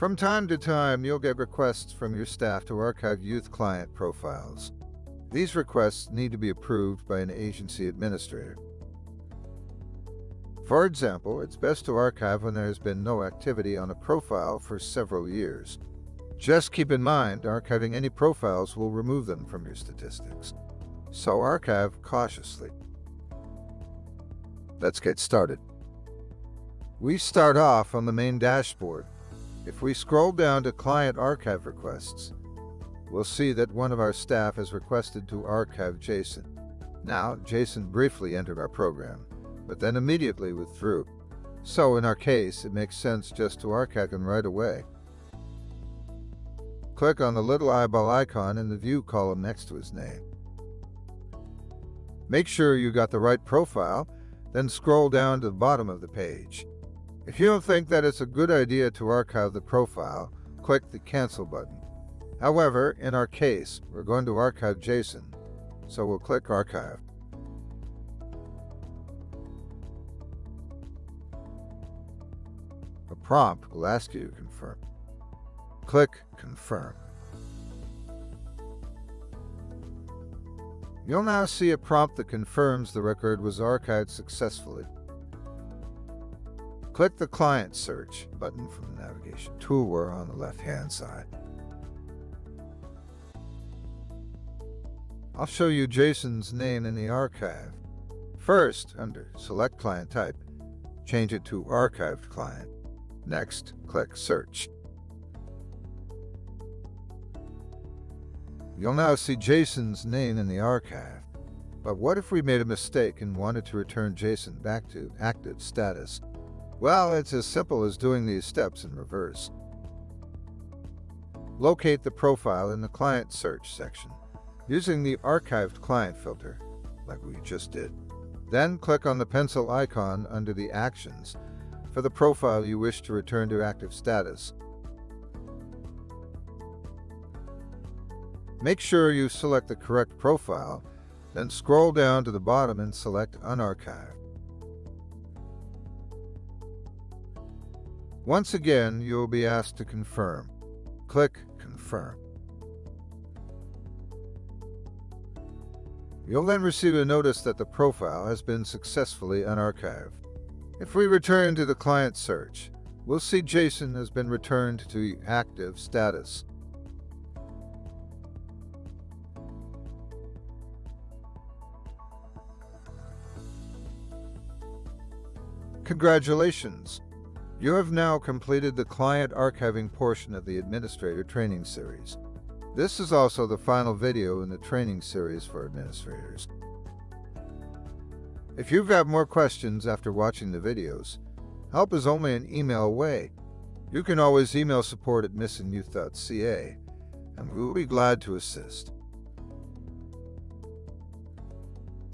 From time to time, you'll get requests from your staff to archive youth client profiles. These requests need to be approved by an agency administrator. For example, it's best to archive when there has been no activity on a profile for several years. Just keep in mind, archiving any profiles will remove them from your statistics. So archive cautiously. Let's get started. We start off on the main dashboard. If we scroll down to Client Archive Requests, we'll see that one of our staff has requested to archive Jason. Now, Jason briefly entered our program, but then immediately withdrew. So in our case, it makes sense just to archive him right away. Click on the little eyeball icon in the View column next to his name. Make sure you got the right profile, then scroll down to the bottom of the page. If you don't think that it's a good idea to archive the profile, click the Cancel button. However, in our case, we're going to archive Jason, so we'll click Archive. A prompt will ask you to confirm. Click Confirm. You'll now see a prompt that confirms the record was archived successfully. Click the Client Search button from the navigation toolbar on the left-hand side. I'll show you Jason's name in the archive. First, under Select Client Type, change it to Archived Client. Next, click Search. You'll now see Jason's name in the archive. But what if we made a mistake and wanted to return Jason back to active status? Well, it's as simple as doing these steps in reverse. Locate the profile in the Client Search section using the Archived Client filter, like we just did. Then click on the pencil icon under the Actions for the profile you wish to return to active status. Make sure you select the correct profile, then scroll down to the bottom and select Unarchive. Once again, you will be asked to confirm. Click Confirm. You'll then receive a notice that the profile has been successfully unarchived. If we return to the client search, we'll see Jason has been returned to active status. Congratulations! You have now completed the client archiving portion of the Administrator Training Series. This is also the final video in the training series for administrators. If you've got more questions after watching the videos, help is only an email away. You can always email support at missingyouth.ca, and we'll be glad to assist.